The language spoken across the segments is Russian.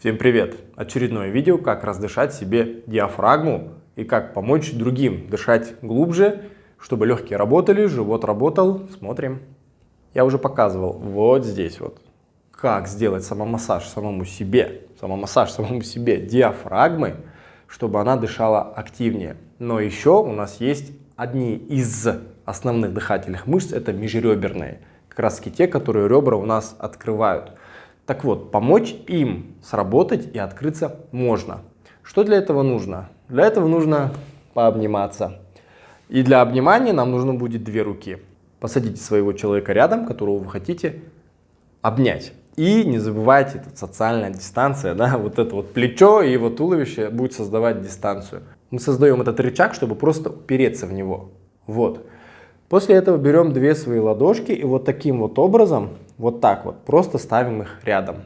Всем привет! Очередное видео, как раздышать себе диафрагму и как помочь другим дышать глубже, чтобы легкие работали, живот работал. Смотрим. Я уже показывал вот здесь вот, как сделать самомассаж самому себе, самомассаж самому себе диафрагмы, чтобы она дышала активнее. Но еще у нас есть одни из основных дыхательных мышц, это межреберные, как раз те, которые ребра у нас открывают. Так вот, помочь им сработать и открыться можно. Что для этого нужно? Для этого нужно пообниматься. И для обнимания нам нужно будет две руки. Посадите своего человека рядом, которого вы хотите обнять. И не забывайте, это социальная дистанция, да, вот это вот плечо и его туловище будет создавать дистанцию. Мы создаем этот рычаг, чтобы просто упереться в него. Вот. После этого берем две свои ладошки и вот таким вот образом вот так вот, просто ставим их рядом.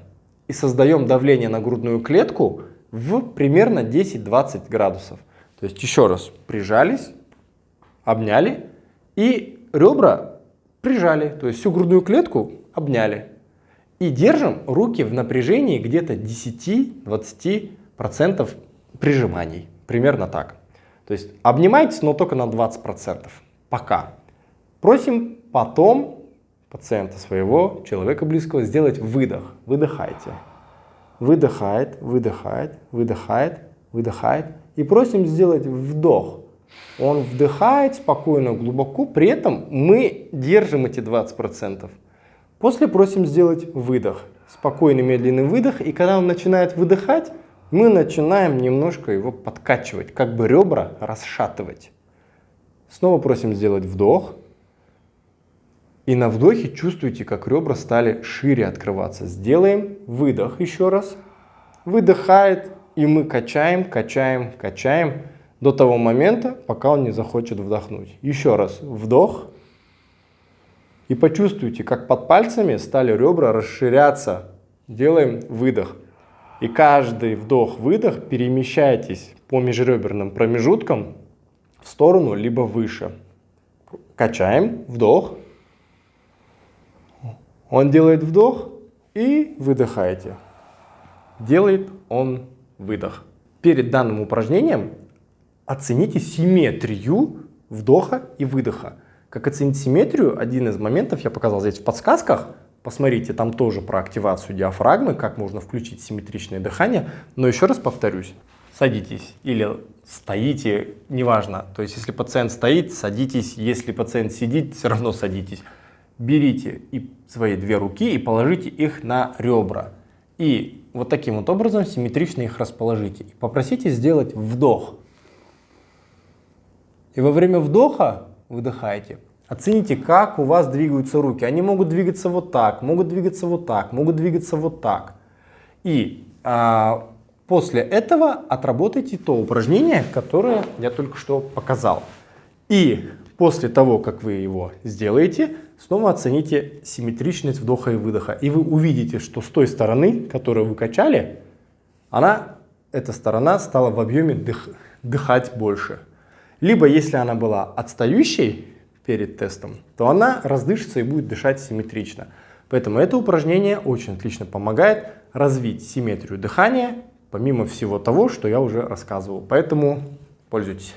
И создаем давление на грудную клетку в примерно 10-20 градусов. То есть еще раз, прижались, обняли и ребра прижали, то есть всю грудную клетку обняли. И держим руки в напряжении где-то 10-20% прижиманий, примерно так. То есть обнимайтесь, но только на 20%, пока. Просим потом пациента своего, человека близкого, сделать выдох. Выдыхайте. Выдыхает, выдыхает, выдыхает, выдыхает. И просим сделать вдох. Он вдыхает спокойно, глубоко, при этом мы держим эти 20%. После просим сделать выдох. Спокойный, медленный выдох. И когда он начинает выдыхать, мы начинаем немножко его подкачивать, как бы ребра расшатывать. Снова просим сделать вдох. И на вдохе чувствуете, как ребра стали шире открываться. Сделаем выдох еще раз. Выдыхает, и мы качаем, качаем, качаем до того момента, пока он не захочет вдохнуть. Еще раз вдох. И почувствуйте, как под пальцами стали ребра расширяться. Делаем выдох. И каждый вдох-выдох перемещайтесь по межреберным промежуткам в сторону либо выше. Качаем, вдох. Он делает вдох и выдыхаете. Делает он выдох. Перед данным упражнением оцените симметрию вдоха и выдоха. Как оценить симметрию? Один из моментов я показал здесь в подсказках. Посмотрите, там тоже про активацию диафрагмы, как можно включить симметричное дыхание. Но еще раз повторюсь, садитесь или стоите, неважно. То есть, если пациент стоит, садитесь. Если пациент сидит, все равно садитесь берите и свои две руки и положите их на ребра. И вот таким вот образом симметрично их расположите. И попросите сделать вдох. И во время вдоха выдыхайте. Оцените, как у вас двигаются руки. Они могут двигаться вот так, могут двигаться вот так, могут двигаться вот так. И а, после этого отработайте то упражнение, которое я только что показал. И После того, как вы его сделаете, снова оцените симметричность вдоха и выдоха. И вы увидите, что с той стороны, которую вы качали, она, эта сторона стала в объеме дых, дыхать больше. Либо если она была отстающей перед тестом, то она раздышится и будет дышать симметрично. Поэтому это упражнение очень отлично помогает развить симметрию дыхания, помимо всего того, что я уже рассказывал. Поэтому пользуйтесь.